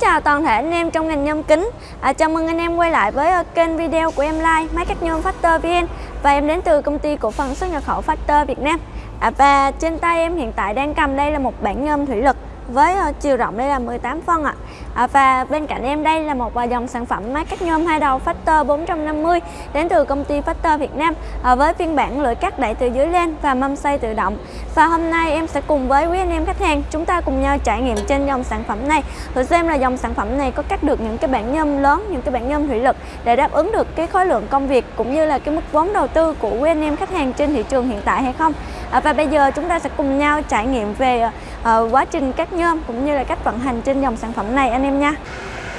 Chào toàn thể anh em trong ngành nhôm kính. À, Chào mừng anh em quay lại với uh, kênh video của em Like Máy cắt nhôm Factor VN. Và em đến từ công ty cổ phần xuất nhập khẩu Factor Việt Nam. À, Và trên tay em hiện tại đang cầm đây là một bản nhôm thủy lực với uh, chiều rộng đây là 18 phân ạ. à. À, và bên cạnh em đây là một à, dòng sản phẩm máy cắt nhôm hai đầu Factor 450 đến từ công ty Factor Việt Nam à, với phiên bản lưỡi cắt đẩy từ dưới lên và mâm xoay tự động. Và hôm nay em sẽ cùng với quý anh em khách hàng chúng ta cùng nhau trải nghiệm trên dòng sản phẩm này. Thử xem là dòng sản phẩm này có cắt được những cái bản nhôm lớn những cái bản nhôm thủy lực để đáp ứng được cái khối lượng công việc cũng như là cái mức vốn đầu tư của quý anh em khách hàng trên thị trường hiện tại hay không. À, và bây giờ chúng ta sẽ cùng nhau trải nghiệm về uh, quá trình cắt nhôm cũng như là cách vận hành trên dòng sản phẩm này anh em nha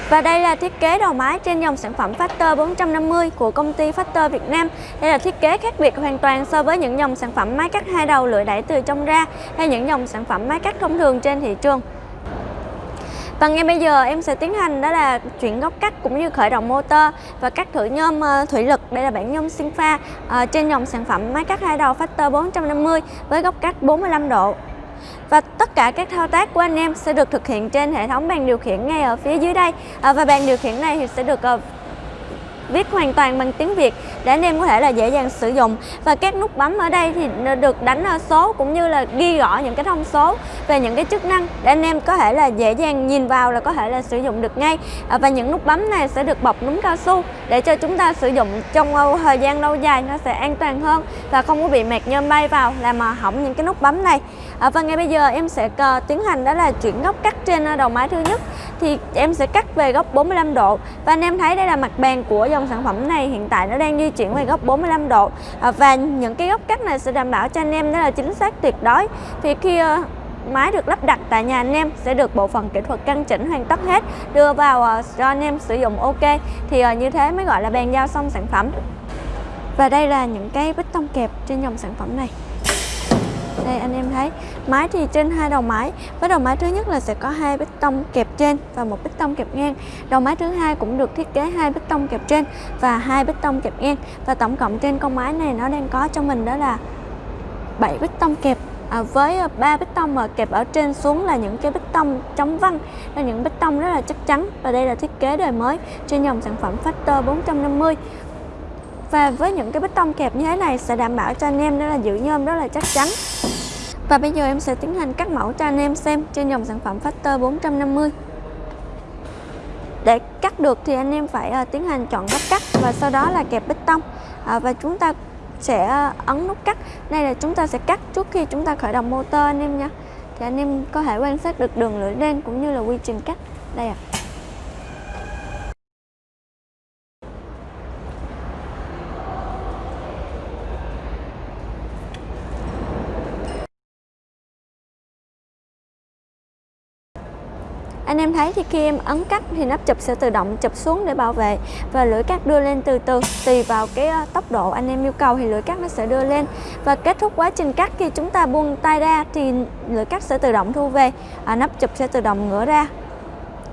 và đây là thiết kế đầu máy trên dòng sản phẩm Factor 450 của công ty Factor Việt Nam. Đây là thiết kế khác biệt hoàn toàn so với những dòng sản phẩm máy cắt hai đầu lưỡi đẩy từ trong ra hay những dòng sản phẩm máy cắt thông thường trên thị trường. Và ngay bây giờ em sẽ tiến hành đó là chuyển góc cắt cũng như khởi động motor và cắt thử nhôm ờ, thủy lực. Đây là bản nhôm sinh pha ờ, trên dòng sản phẩm máy cắt hai đầu Factor 450 với góc cắt 45 độ. Và tất cả các thao tác của anh em sẽ được thực hiện trên hệ thống bàn điều khiển ngay ở phía dưới đây. À, Và bàn điều khiển này thì sẽ được uh, viết hoàn toàn bằng tiếng Việt để anh em có thể là dễ dàng sử dụng. Và các nút bấm ở đây thì được đánh số cũng như là ghi rõ những cái thông số về những cái chức năng để anh em có thể là dễ dàng nhìn vào là có thể là sử dụng được ngay. À, và những nút bấm này sẽ được bọc núm cao su để cho chúng ta sử dụng trong thời gian lâu dài nó sẽ an toàn hơn và không có bị mẹt nhôm bay vào làm mà hỏng những cái nút bấm này. À, và ngay bây giờ em sẽ ờ, tiến hành đó là chuyển góc cắt trên ờ, đầu máy thứ nhất. Thì em sẽ cắt về góc 45 độ và anh em thấy đây là mặt bàn của dòng sản phẩm này. Hiện tại nó đang di chuyển về góc 45 độ. À, và những cái góc cắt này sẽ đảm bảo cho anh em đó là chính xác tuyệt đối. Thì khi uh, máy được lắp đặt tại nhà anh em sẽ được bộ phận kỹ thuật căn chỉnh hoàn tất hết đưa vào uh, cho anh em sử dụng ok. Thì uh, như thế mới gọi là bàn giao xong sản phẩm. Và đây là những cái bích tông kẹp trên dòng sản phẩm này đây anh em thấy. Máy thì trên hai đầu máy. Với đầu máy thứ nhất là sẽ có hai bích tông kẹp trên và một bích tông kẹp ngang. Đầu máy thứ hai cũng được thiết kế hai bích tông kẹp trên và hai bích tông kẹp ngang. Và tổng cộng trên con máy này nó đang có cho mình đó là 7 bích tông kẹp. À, với ờ, ba bích tông mà kẹp ở trên xuống là những cái bích tông chống văng. Là những bích tông rất là chắc chắn và đây là thiết kế đời mới trên dòng sản phẩm Factor 450 và với những cái bích tông kẹp như thế này sẽ đảm bảo cho anh em đó là giữ nhôm rất là chắc chắn và bây giờ em sẽ tiến hành cắt mẫu cho anh em xem trên dòng sản phẩm Factor 450 để cắt được thì anh em phải uh, tiến hành chọn góc cắt và sau đó là kẹp bích tông. Uh, và chúng ta sẽ uh, ấn nút cắt. Đây là chúng ta sẽ cắt trước khi chúng ta khởi động motor anh em nha thì anh em có thể quan sát được đường lưỡi đen cũng như là quy trình cắt. Đây ạ. à. Anh em thấy thì khi em ấn cắt thì nắp chụp sẽ tự động chụp xuống để bảo vệ. Và lưỡi cắt đưa lên từ từ tùy vào cái ờ, tốc độ anh em yêu cầu thì lưỡi cắt nó sẽ đưa lên. Và kết thúc quá trình cắt khi chúng ta buông tay ra thì lưỡi cắt sẽ tự động thu về à, nắp chụp sẽ tự động ngửa ra.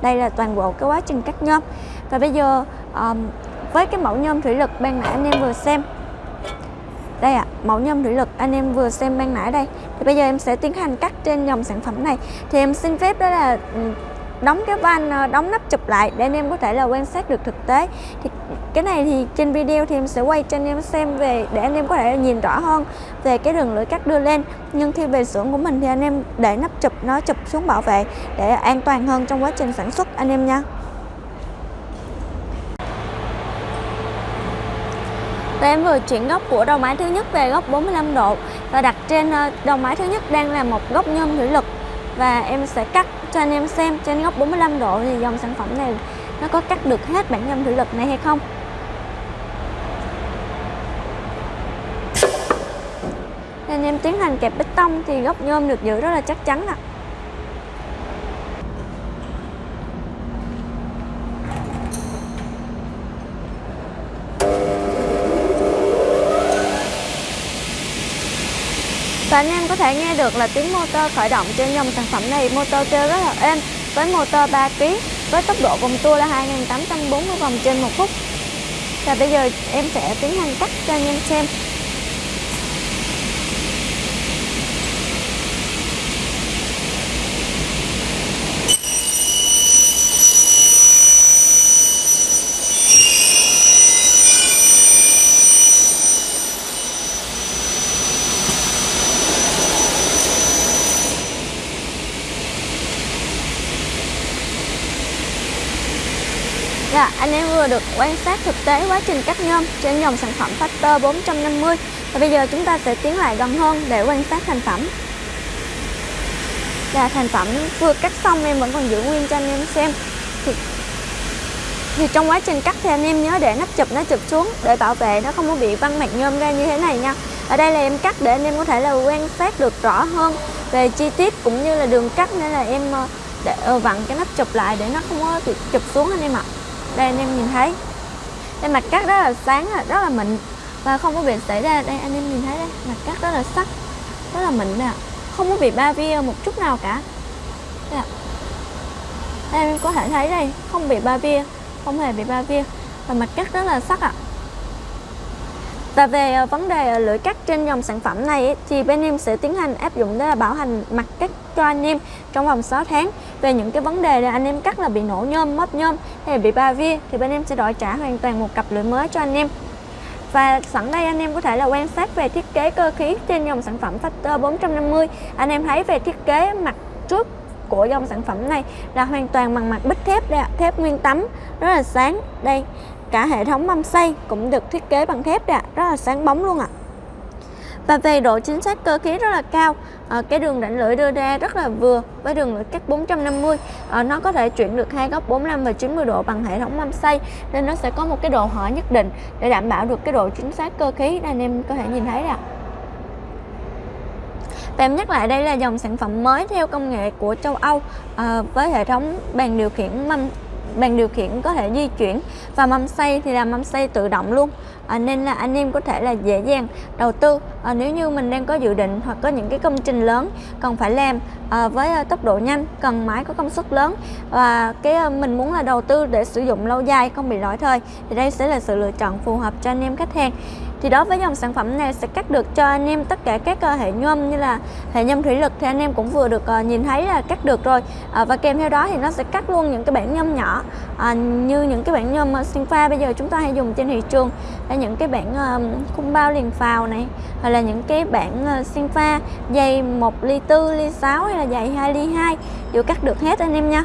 Đây là toàn bộ cái quá trình cắt nhôm. Và bây giờ um, với cái mẫu nhôm thủy lực ban nãy anh em vừa xem. Đây ạ, à, mẫu nhôm thủy lực anh em vừa xem ban nãy đây. Thì bây giờ em sẽ tiến hành cắt trên dòng sản phẩm này. Thì em xin phép đó là đóng cái van ờ, đóng nắp chụp lại để anh em có thể là quan sát được thực tế. Thì cái này thì trên video thì em sẽ quay cho anh em xem về, để anh em có thể nhìn rõ hơn về cái đường lưỡi cắt đưa lên. Nhưng khi về xưởng của mình thì anh em để nắp chụp, nó chụp xuống bảo vệ để an toàn hơn trong quá trình sản xuất, anh em nha. Và em vừa chuyển góc của đầu máy thứ nhất về góc 45 độ. Và đặt trên ờ, đầu máy thứ nhất đang là một góc nhôm thủy lực. Và em sẽ cắt cho anh em xem, trên góc 45 độ thì dòng sản phẩm này nó có cắt được hết bản nhôm thủy lực này hay không nên em tiến hành kẹp bích tông thì góc nhôm được giữ rất là chắc chắn ạ à. Và anh em có thể nghe được là tiếng motor khởi động trên dòng sản phẩm này. Motor kêu rất là êm, với motor 3 kg với tốc độ vòng tua là 2840 vòng trên một phút. Và bây giờ em sẽ tiến hành cắt cho anh em xem Dạ, anh em vừa được quan sát thực tế quá trình cắt nhôm trên dòng sản phẩm Factor 450 Và bây giờ chúng ta sẽ tiến lại gần hơn để quan sát thành phẩm. Là thành phẩm vừa cắt xong em vẫn còn giữ nguyên cho anh em xem. Thì, thì trong quá trình cắt thì anh em nhớ để nắp chụp nó chụp xuống để bảo vệ nó không có bị văng mặt nhôm ra như thế này nha. Ở đây là em cắt để anh em có thể là quan sát được rõ hơn về chi tiết cũng như là đường cắt nên là em ờ, để ờ, vặn cái nắp chụp lại để nó không có bị chụp xuống anh em ạ đây anh em nhìn thấy. Đây mặt cắt rất là sáng rất là mịn. Và không có bị xảy ra đây anh em nhìn thấy đây mặt cắt rất là sắc rất là mịn nè không có bị ba via một chút nào cả. Đây, đây em có thể thấy đây không bị ba via không hề bị ba via và mặt cắt rất là sắc ạ. À. Và về ờ, vấn đề ờ, lưỡi cắt trên dòng sản phẩm này thì bên em sẽ tiến hành áp dụng đó là bảo hành mặt cắt cho anh em trong vòng 6 tháng. Về những cái vấn đề là anh em cắt là bị nổ nhôm, mất nhôm hay bị ba vi thì bên em sẽ đổi trả hoàn toàn một cặp lưỡi mới cho anh em. Và sẵn đây anh em có thể là quan sát về thiết kế cơ khí trên dòng sản phẩm Factor 450. Anh em thấy về thiết kế mặt trước của dòng sản phẩm này là hoàn toàn bằng mặt bích thép đây ạ, thép nguyên tấm rất là sáng. Đây, Cả hệ thống mâm xay cũng được thiết kế bằng thép ạ, rất là sáng bóng luôn ạ. À. Và về độ chính xác cơ khí rất là cao à, Cái đường rãnh lưỡi đưa ra rất là vừa Với đường lưỡi cắt 450 à, ờ, Nó có thể chuyển được hai góc 45 và 90 độ bằng hệ thống mâm xây Nên nó sẽ có một cái độ hở nhất định Để đảm bảo được cái độ chính xác cơ khí. Anh em có thể nhìn thấy ạ và em nhắc lại đây là dòng sản phẩm mới theo công nghệ của châu Âu à, với hệ thống bàn điều khiển mâm bàn điều khiển có thể di chuyển và mâm xay thì là mâm xay tự động luôn. À, nên là anh em có thể là dễ dàng đầu tư. À, nếu như mình đang có dự định hoặc có những cái công trình lớn cần phải làm à, với à, tốc độ nhanh cần máy có công suất lớn và cái à, mình muốn là đầu tư để sử dụng lâu dài không bị lỗi thời thì đây sẽ là sự lựa chọn phù hợp cho anh em khách hàng thì đối với dòng sản phẩm này sẽ cắt được cho anh em tất cả các ờ, hệ nhôm như là hệ nhôm thủy lực thì anh em cũng vừa được ờ, nhìn thấy là cắt được rồi. Ờ, và kèm theo đó thì nó sẽ cắt luôn những cái bản nhôm nhỏ như những cái bản nhôm sinh pha bây giờ chúng ta hay dùng trên thị trường là những cái bản khung bao liền phào này, hoặc là những cái bản sinh pha dày 1 ly 4 ly 6 hay là dày 2 ly 2 đều cắt được hết anh em nha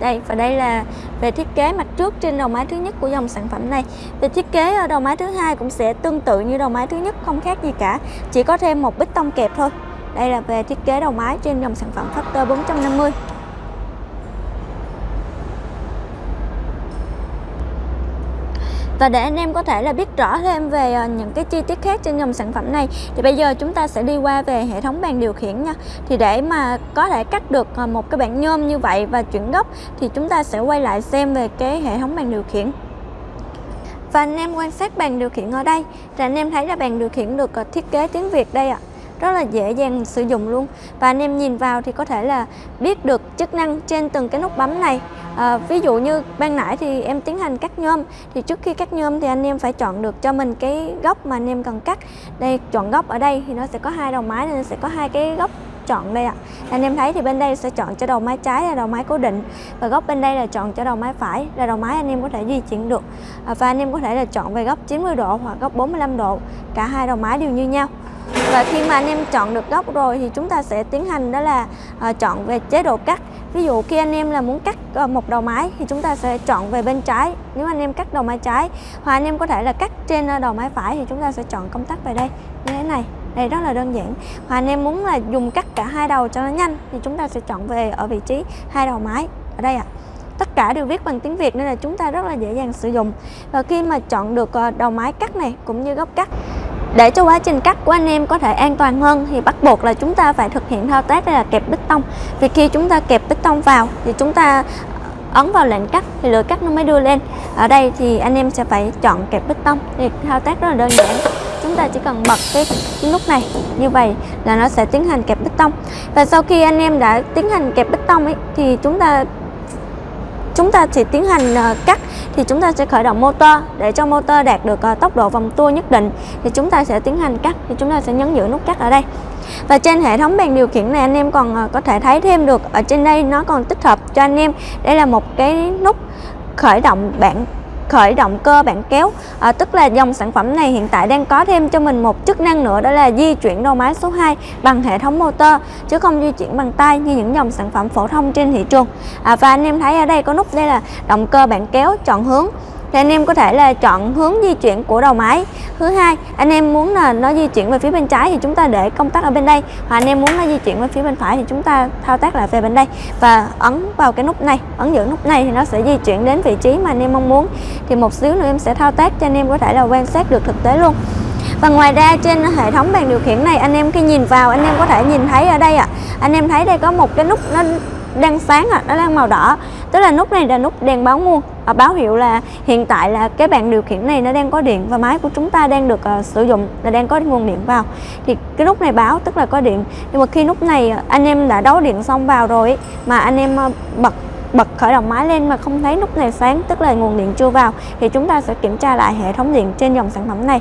đây, và đây là về thiết kế mặt trước trên đầu máy thứ nhất của dòng sản phẩm này. Về thiết kế ở đầu máy thứ hai cũng sẽ tương tự như đầu máy thứ nhất, không khác gì cả, chỉ có thêm một bích tông kẹp thôi. Đây là về thiết kế đầu máy trên dòng sản phẩm Factor 450 Và để anh em có thể là biết rõ thêm về ờ, những cái chi tiết khác trên dòng sản phẩm này, thì bây giờ chúng ta sẽ đi qua về hệ thống bàn điều khiển nha. Thì để mà có thể cắt được ờ, một cái bản nhôm như vậy và chuyển góc, thì chúng ta sẽ quay lại xem về cái hệ thống bàn điều khiển. Và anh em quan sát bàn điều khiển ở đây, thì anh em thấy là bàn điều khiển được ờ, thiết kế tiếng Việt đây ạ. À rất là dễ dàng sử dụng luôn và anh em nhìn vào thì có thể là biết được chức năng trên từng cái nút bấm này à, ví dụ như ban nãy thì em tiến hành cắt nhôm. Thì trước khi cắt nhôm thì anh em phải chọn được cho mình cái góc mà anh em cần cắt. Đây chọn góc ở đây thì nó sẽ có hai đầu máy nên sẽ có hai cái góc chọn đây ạ. À. anh em thấy thì bên đây sẽ chọn cho đầu máy trái là đầu máy cố định và góc bên đây là chọn cho đầu máy phải là đầu máy anh em có thể di chuyển được. À, và anh em có thể là chọn về góc 90 độ hoặc góc 45 độ. Cả hai đầu máy đều như nhau. Và khi mà anh em chọn được góc rồi thì chúng ta sẽ tiến hành đó là uh, chọn về chế độ cắt ví dụ khi anh em là muốn cắt ờ, một đầu máy thì chúng ta sẽ chọn về bên trái. Nếu anh em cắt đầu máy trái hoặc anh em có thể là cắt trên ờ, đầu máy phải thì chúng ta sẽ chọn công tắc về đây. Như thế này, đây rất là đơn giản. Hoặc anh em muốn là dùng cắt cả hai đầu cho nó nhanh thì chúng ta sẽ chọn về ở vị trí hai đầu máy ở đây ạ. À tất cả đều viết bằng tiếng Việt nên là chúng ta rất là dễ dàng sử dụng. Và khi mà chọn được ờ, đầu máy cắt này cũng như góc cắt để cho quá trình cắt của anh em có thể an toàn hơn thì bắt buộc là chúng ta phải thực hiện thao tác là kẹp bích tông. Vì khi chúng ta kẹp bích tông vào thì chúng ta ờ, ấn vào lệnh cắt thì lưỡi cắt nó mới đưa lên. Ở đây thì anh em sẽ phải chọn kẹp bích tông. Thì thao tác rất là đơn giản. Chúng ta chỉ cần bật cái, nút này như vậy là nó sẽ tiến hành kẹp bích tông. Và sau khi anh em đã tiến hành kẹp bích tông ấy thì chúng ta chúng ta sẽ tiến hành ờ, cắt thì chúng ta sẽ khởi động motor để cho motor đạt được ờ, tốc độ vòng tua nhất định. Thì chúng ta sẽ tiến hành cắt, thì chúng ta sẽ nhấn giữ nút cắt ở đây. Và trên hệ thống bàn điều khiển này anh em còn ờ, có thể thấy thêm được, ở trên đây nó còn tích hợp cho anh em. Đây là một cái nút khởi động bảng khởi động cơ bản kéo. À, tức là dòng sản phẩm này hiện tại đang có thêm cho mình một chức năng nữa đó là di chuyển đầu máy số 2 bằng hệ thống motor chứ không di chuyển bằng tay như những dòng sản phẩm phổ thông trên thị trường. À, và anh em thấy ở đây có nút đây là động cơ bản kéo chọn hướng thì anh em có thể là chọn hướng di chuyển của đầu máy. Thứ hai anh em muốn là nó di chuyển về phía bên trái thì chúng ta để công tắc ở bên đây. Và anh em muốn nó di chuyển về phía bên phải thì chúng ta thao tác lại về bên đây. Và ấn vào cái nút này ấn giữ nút này thì nó sẽ di chuyển đến vị trí mà anh em mong muốn. Thì một xíu nữa em sẽ thao tác cho anh em có thể là quan sát được thực tế luôn. Và ngoài ra trên hệ thống bàn điều khiển này anh em khi nhìn vào anh em có thể nhìn thấy ở đây ạ. À, anh em thấy đây có một cái nút nó đang sáng à, nó đang màu đỏ. Tức là nút này là nút đèn báo nguồn à, báo hiệu là hiện tại là cái bàn điều khiển này nó đang có điện và máy của chúng ta đang được uh, sử dụng là đang có nguồn điện vào. Thì cái nút này báo tức là có điện. Nhưng mà khi nút này ờ, anh em đã đấu điện xong vào rồi mà anh em uh, bật bật khởi động máy lên mà không thấy nút này sáng tức là nguồn điện chưa vào thì chúng ta sẽ kiểm tra lại hệ thống điện trên dòng sản phẩm này.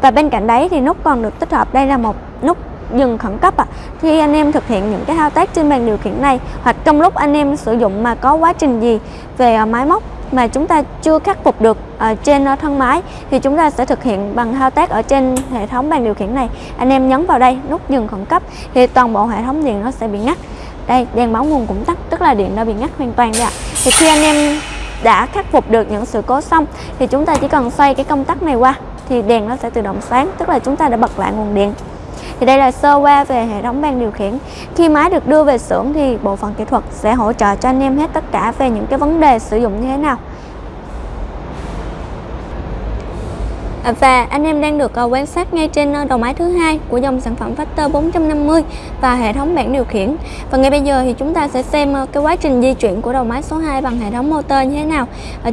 Và bên cạnh đấy thì nút còn được tích hợp đây là một nút dừng khẩn cấp ạ. À. Khi anh em thực hiện những cái thao tác trên bàn điều khiển này, hoặc trong lúc anh em sử dụng mà có quá trình gì về à, máy móc mà chúng ta chưa khắc phục được ở trên à, thân máy, thì chúng ta sẽ thực hiện bằng thao tác ở trên hệ thống bàn điều khiển này. Anh em nhấn vào đây, nút dừng khẩn cấp, thì toàn bộ hệ thống điện nó sẽ bị ngắt. Đây, đèn báo nguồn cũng tắt, tức là điện đã bị ngắt hoàn toàn đây ạ. Thì khi anh em đã khắc phục được những sự cố xong, thì chúng ta chỉ cần xoay cái công tắc này qua, thì đèn nó sẽ tự động sáng, tức là chúng ta đã bật lại nguồn điện thì đây là sơ qua về hệ thống ban điều khiển khi máy được đưa về xưởng thì bộ phận kỹ thuật sẽ hỗ trợ cho anh em hết tất cả về những cái vấn đề sử dụng như thế nào à, Và anh em đang được à, quan sát ngay trên à, đầu máy thứ hai của dòng sản phẩm Factor 450 và hệ thống bảng điều khiển. Và ngay bây giờ thì chúng ta sẽ xem cái quá trình di chuyển của đầu máy số 2 bằng hệ thống motor như thế nào.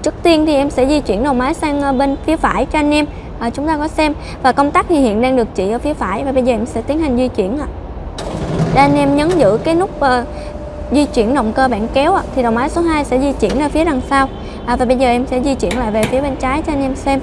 Trước tiên thì em sẽ di chuyển đầu máy sang bên phía phải cho anh em à, chúng ta có xem. Và công tắc thì hiện đang được chỉ ở phía phải. Và bây giờ em sẽ tiến hành di chuyển ạ. Để anh em nhấn giữ cái nút uh, di chuyển động cơ bản kéo à thì đầu máy số 2 sẽ di chuyển ra phía đằng sau. À, và bây giờ em sẽ di chuyển lại về phía bên trái cho anh em xem.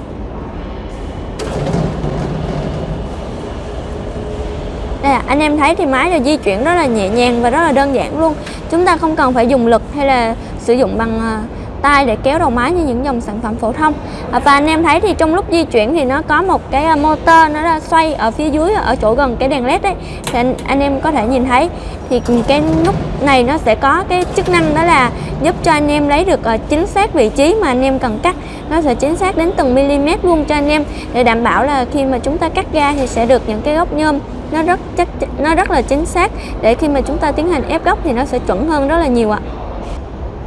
Đây à, anh em thấy thì máy là di chuyển rất là nhẹ nhàng và rất là đơn giản luôn. Chúng ta không cần phải dùng lực hay là sử dụng bằng uh, tay để kéo đầu máy như những dòng sản phẩm phổ thông. À, và anh em thấy thì trong lúc di chuyển thì nó có một cái à, motor nó ra xoay ở phía dưới ở chỗ gần cái đèn led đấy thì anh, anh em có thể nhìn thấy. Thì cái nút này nó sẽ có cái chức năng đó là giúp cho anh em lấy được à, chính xác vị trí mà anh em cần cắt. Nó sẽ chính xác đến từng mm luôn cho anh em để đảm bảo là khi mà chúng ta cắt ra thì sẽ được những cái góc nhôm nó rất chắc nó rất là chính xác. Để khi mà chúng ta tiến hành ép góc thì nó sẽ chuẩn hơn rất là nhiều ạ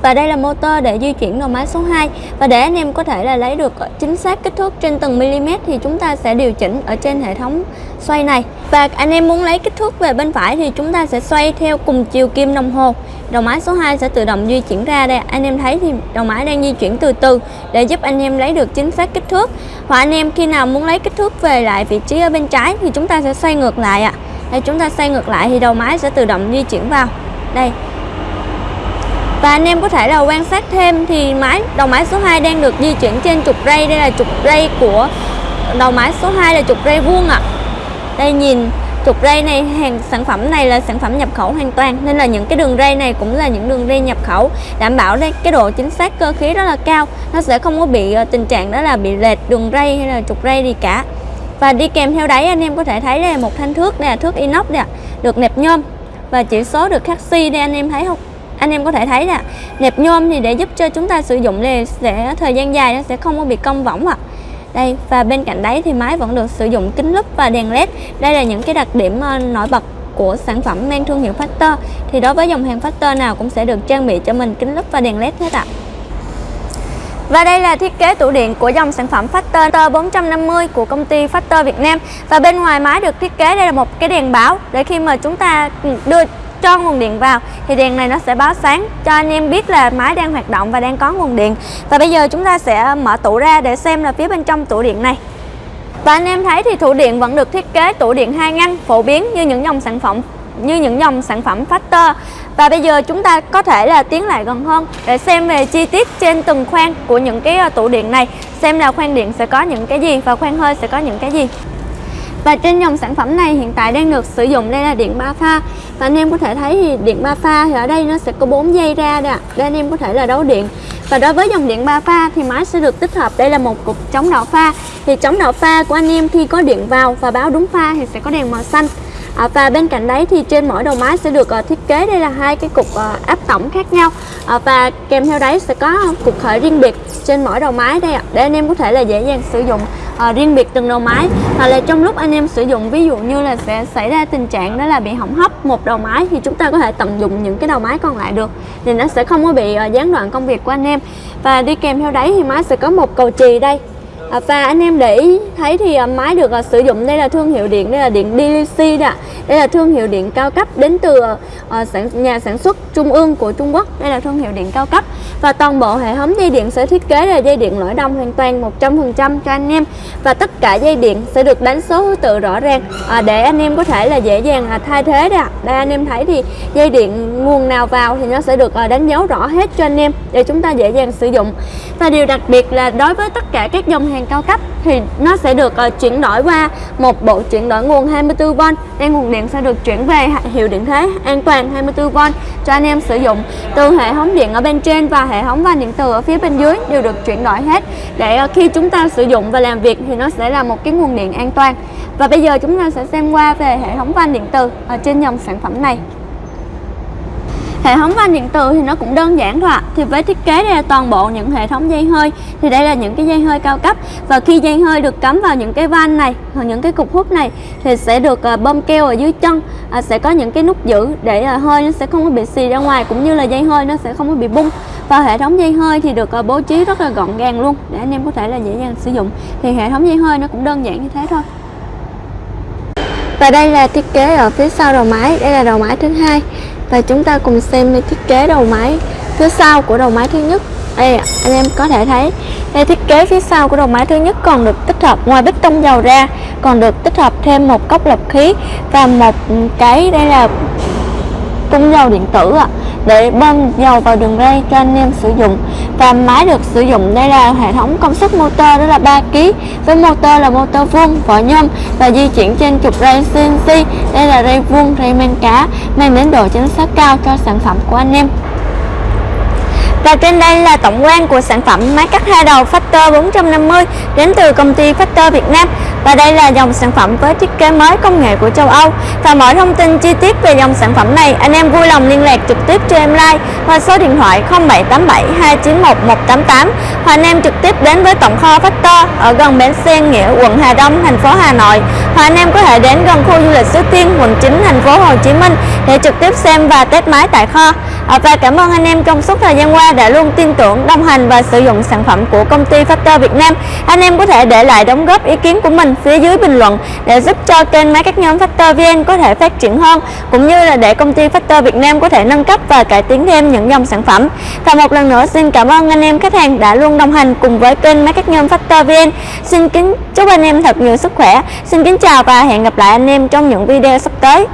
và đây là motor để di chuyển đầu máy số 2 và để anh em có thể là lấy được chính xác kích thước trên từng mm thì chúng ta sẽ điều chỉnh ở trên hệ thống xoay này. Và anh em muốn lấy kích thước về bên phải thì chúng ta sẽ xoay theo cùng chiều kim đồng hồ. Đầu máy số 2 sẽ tự động di chuyển ra đây. Anh em thấy thì đầu máy đang di chuyển từ từ để giúp anh em lấy được chính xác kích thước. Hoặc anh em khi nào muốn lấy kích thước về lại vị trí ở bên trái thì chúng ta sẽ xoay ngược lại ạ. À. đây, chúng ta xoay ngược lại thì đầu máy sẽ tự động di chuyển vào. Đây và anh em có thể là quan sát thêm thì máy, đầu máy số 2 đang được di chuyển trên trục ray. Đây là trục ray của đầu máy số 2 là trục ray vuông ạ. À. đây, nhìn, trục ray này, hàng sản phẩm này là sản phẩm nhập khẩu hoàn toàn, nên là những cái đường ray này cũng là những đường ray nhập khẩu, đảm bảo đây, cái độ chính xác cơ khí rất là cao. Nó sẽ không có bị ờ, tình trạng đó là bị lệch đường ray hay là trục ray gì cả. Và đi kèm theo đấy, anh em có thể thấy đây là một thanh thước đây là thước inox đây được nẹp nhôm. Và chỉ số được khắc si đây, anh em thấy không? Anh em có thể thấy nè nẹp nhôm thì để giúp cho chúng ta sử dụng thì sẽ thời gian dài nó sẽ không có bị cong võng ạ. Đây, và bên cạnh đấy thì máy vẫn được sử dụng kính lúp và đèn led. Đây là những cái đặc điểm ờ, nổi bật của sản phẩm mang thương hiệu Factor. Thì đối với dòng hàng Factor nào cũng sẽ được trang bị cho mình kính lúp và đèn led hết ạ. Và đây là thiết kế tủ điện của dòng sản phẩm Factor 450 của công ty Factor Việt Nam. Và bên ngoài máy được thiết kế, đây là một cái đèn báo Để khi mà chúng ta ừ, đưa cho nguồn điện vào, thì đèn này nó sẽ báo sáng cho anh em biết là máy đang hoạt động và đang có nguồn điện. Và bây giờ chúng ta sẽ mở tủ ra để xem là phía bên trong tủ điện này. Và anh em thấy thì tủ điện vẫn được thiết kế tủ điện hai ngăn phổ biến như những dòng sản phẩm, như những dòng sản phẩm Factor. Và bây giờ chúng ta có thể là tiến lại gần hơn để xem về chi tiết trên từng khoang của những cái ờ, tủ điện này, xem là khoang điện sẽ có những cái gì và khoang hơi sẽ có những cái gì và trên dòng sản phẩm này hiện tại đang được sử dụng đây là điện 3 pha. Và anh em có thể thấy thì điện 3 pha thì ở đây nó sẽ có 4 dây ra đây, để anh em có thể là đấu điện. Và đối với dòng điện 3 pha thì máy sẽ được tích hợp đây là một cục chống đảo pha. Thì chống đảo pha của anh em khi có điện vào và báo đúng pha thì sẽ có đèn màu xanh. À, và bên cạnh đấy thì trên mỗi đầu máy sẽ được uh, thiết kế đây là hai cái cục uh, áp tổng khác nhau. À, và kèm theo đấy sẽ có cục khởi riêng biệt trên mỗi đầu máy đây ạ. Để anh em có thể là dễ dàng sử dụng uh, riêng biệt từng đầu máy. Hoặc là trong lúc anh em sử dụng ví dụ như là sẽ xảy ra tình trạng đó là bị hỏng hóc một đầu máy thì chúng ta có thể tận dụng những cái đầu máy còn lại được. Thì nó sẽ không có bị uh, gián đoạn công việc của anh em. Và đi kèm theo đấy thì máy sẽ có một cầu chì đây. Ờ, và anh em để ý thấy thì máy được sử dụng đây là thương hiệu điện đây là điện DLC đó đây là thương hiệu điện cao cấp đến từ uh, sản, nhà sản xuất trung ương của Trung Quốc. Đây là thương hiệu điện cao cấp. Và toàn bộ hệ thống dây điện sẽ thiết kế là dây điện lõi đồng hoàn toàn 100% cho anh em. Và tất cả dây điện sẽ được đánh số thứ tự rõ ràng. À, để anh em có thể là dễ dàng à, thay thế đó đây anh em thấy thì dây điện nguồn nào vào thì nó sẽ được à, đánh dấu rõ hết cho anh em để chúng ta dễ dàng sử dụng. Và điều đặc biệt là đối với tất cả các dòng hàng cao cấp thì nó sẽ được uh, chuyển đổi qua một bộ chuyển đổi nguồn 24V đang nguồn điện sẽ được chuyển về hiệu điện thế an toàn 24V cho anh em sử dụng. Từ hệ thống điện ở bên trên và hệ thống van điện từ ở phía bên dưới đều được chuyển đổi hết. Để ờ, khi chúng ta sử dụng và làm việc thì nó sẽ là một cái nguồn điện an toàn. Và bây giờ chúng ta sẽ xem qua về hệ thống van điện từ ở trên dòng sản phẩm này. Hệ thống van điện từ thì nó cũng đơn giản thôi ạ. Thì với thiết kế đây là toàn bộ những hệ thống dây hơi thì đây là những cái dây hơi cao cấp. Và khi dây hơi được cắm vào những cái van này hoặc những cái cục hút này thì sẽ được ờ, bơm keo ở dưới chân à, sẽ có những cái nút giữ để ờ, hơi nó sẽ không có bị xì ra ngoài cũng như là dây hơi nó sẽ không có bị bung. Và hệ thống dây hơi thì được ờ, bố trí rất là gọn gàng luôn để anh em có thể là dễ dàng sử dụng. Thì hệ thống dây hơi nó cũng đơn giản như thế thôi. Và đây là thiết kế ở phía sau đầu máy. Đây là đầu máy thứ hai và chúng ta cùng xem thiết kế đầu máy phía sau của đầu máy thứ nhất. Đây anh em có thể thấy đây thiết kế phía sau của đầu máy thứ nhất còn được tích hợp ngoài bích tông dầu ra, còn được tích hợp thêm một cốc lọc khí và một cái, đây là cung dầu điện tử ạ để bơm dầu vào đường ray cho anh em sử dụng. Và máy được sử dụng, đây là hệ thống công suất motor đó là 3 kg với motor là motor vuông, vỏ nhôm và di chuyển trên trục ray CNC đây là ray vuông, ray men cá, mang đến độ chính xác cao cho sản phẩm của anh em. Và trên đây là tổng quan của sản phẩm máy cắt hai đầu Factor 450 đến từ công ty Factor Việt Nam. Và đây là dòng sản phẩm với thiết kế mới công nghệ của châu Âu. Và mọi thông tin chi tiết về dòng sản phẩm này, anh em vui lòng liên lạc trực tiếp cho em like qua số điện thoại 0787 291 188 anh em trực tiếp đến với tổng kho Factor ở gần bến xe Nghĩa, quận Hà Đông, thành phố Hà Nội. Hoặc anh em có thể đến gần khu du lịch Suối Tiên, quận 9, thành phố Hồ Chí Minh để trực tiếp xem và test máy tại kho. À, và cảm ơn anh em trong suốt thời gian qua đã luôn tin tưởng, đồng hành và sử dụng sản phẩm của công ty Factor Việt Nam. Anh em có thể để lại đóng góp ý kiến của mình phía dưới bình luận để giúp cho kênh máy các nhóm Factor VN có thể phát triển hơn cũng như là để công ty Factor Việt Nam có thể nâng cấp và cải tiến thêm những dòng sản phẩm. Và một lần nữa xin cảm ơn anh em khách hàng đã luôn đồng hành cùng với kênh máy các nhóm Factor VN. Xin kính chúc anh em thật nhiều sức khỏe. Xin kính chào và hẹn gặp lại anh em trong những video sắp tới.